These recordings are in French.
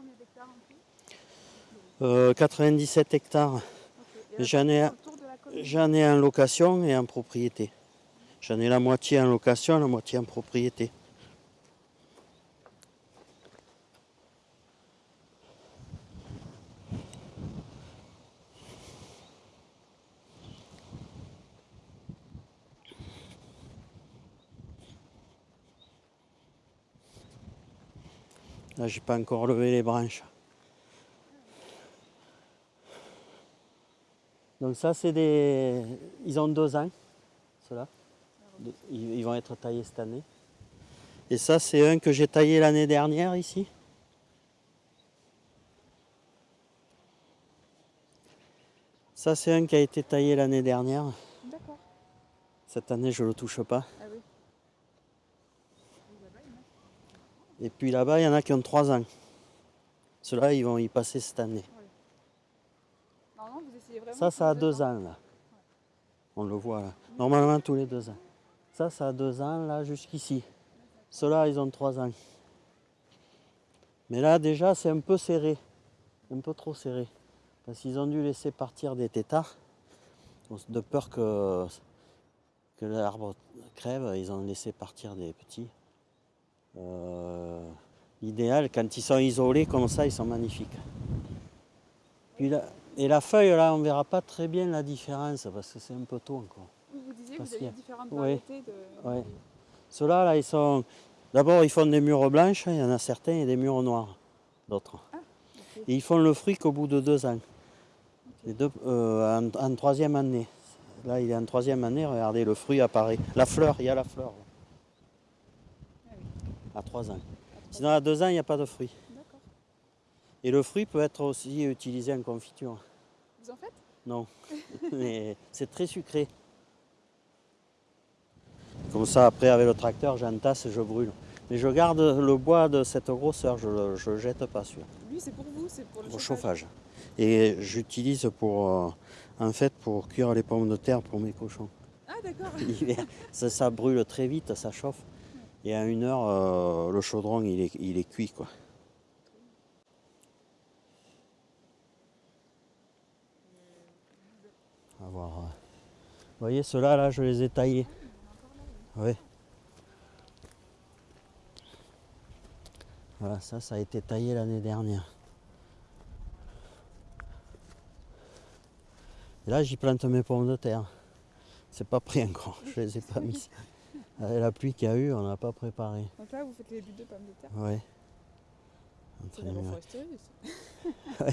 combien d'hectares en tout Euh, 97 hectares. Ok. Et Mais là, j'en ai- J'en ai en location et en propriété. J'en ai la moitié en location, la moitié en propriété. Là, j'ai pas encore levé les branches. Donc ça, c'est des... Ils ont deux ans, ceux-là. Ils vont être taillés cette année. Et ça, c'est un que j'ai taillé l'année dernière ici. Ça, c'est un qui a été taillé l'année dernière. D'accord. Cette année, je ne le touche pas. Ah oui. Et puis là-bas, il y en a qui ont trois ans. Ceux-là, ils vont y passer cette année. Normalement, vous essayez vraiment. Ça, ça a tous deux ans, là. On le voit, là. Normalement, tous les deux ans. Ça, ça a deux ans, là, jusqu'ici. Ceux-là, ils ont trois ans. Mais là, déjà, c'est un peu serré. Un peu trop serré. Parce qu'ils ont dû laisser partir des tétards. De peur que, que l'arbre crève, ils ont laissé partir des petits. Euh, L'idéal, quand ils sont isolés comme ça, ils sont magnifiques. Puis et la feuille, là, on ne verra pas très bien la différence parce que c'est un peu tôt encore. Vous, disiez que vous qu'il y aviez a- différentes Oui. variétés de. Ouais. Ceux-là, là, ils sont. D'abord, ils font des murs blanches, il y en a certains, et des murs noirs, d'autres. ok. Et ils font le fruit qu'au bout de deux ans. Les deux, euh, en, en troisième année. Là, il est en troisième année, regardez, le fruit apparaît. La fleur, il y a la fleur. là. À trois ans. Sinon, à deux ans, il n'y a pas de fruit. D'accord. Et le fruit peut être aussi utilisé en confiture. Vous en faites? Non, mais c'est très sucré. Comme ça, après, avec le tracteur, j'entasse et je brûle. Mais je garde le bois de cette grosseur, je ne le jette pas sur Lui, c'est pour vous, c'est pour le au chauffage? chauffage. Et j'utilise pour, euh, en fait, pour cuire les pommes de terre pour mes cochons. Ah, d'accord. Ça brûle très vite, ça chauffe. Et à une heure, euh, le chaudron, il est, il est cuit, quoi. Va voir. euh. Vous voyez, ceux-là, là, je les ai taillés. Oui. Voilà, ça, ça a été taillé l'année dernière. Et là, j'y plante mes pommes de terre. C'est pas pris encore, je les ai pas mis. Avec la pluie qu'il y a eu, on n'a pas préparé. Donc là, vous faites les buts de pommes de terre. Ouais. C'est de la Très bien. foresterie, ça.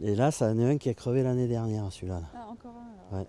Et là, ça en est un qui a crevé l'année dernière, celui-là. là. Ah, encore un alors. Ouais.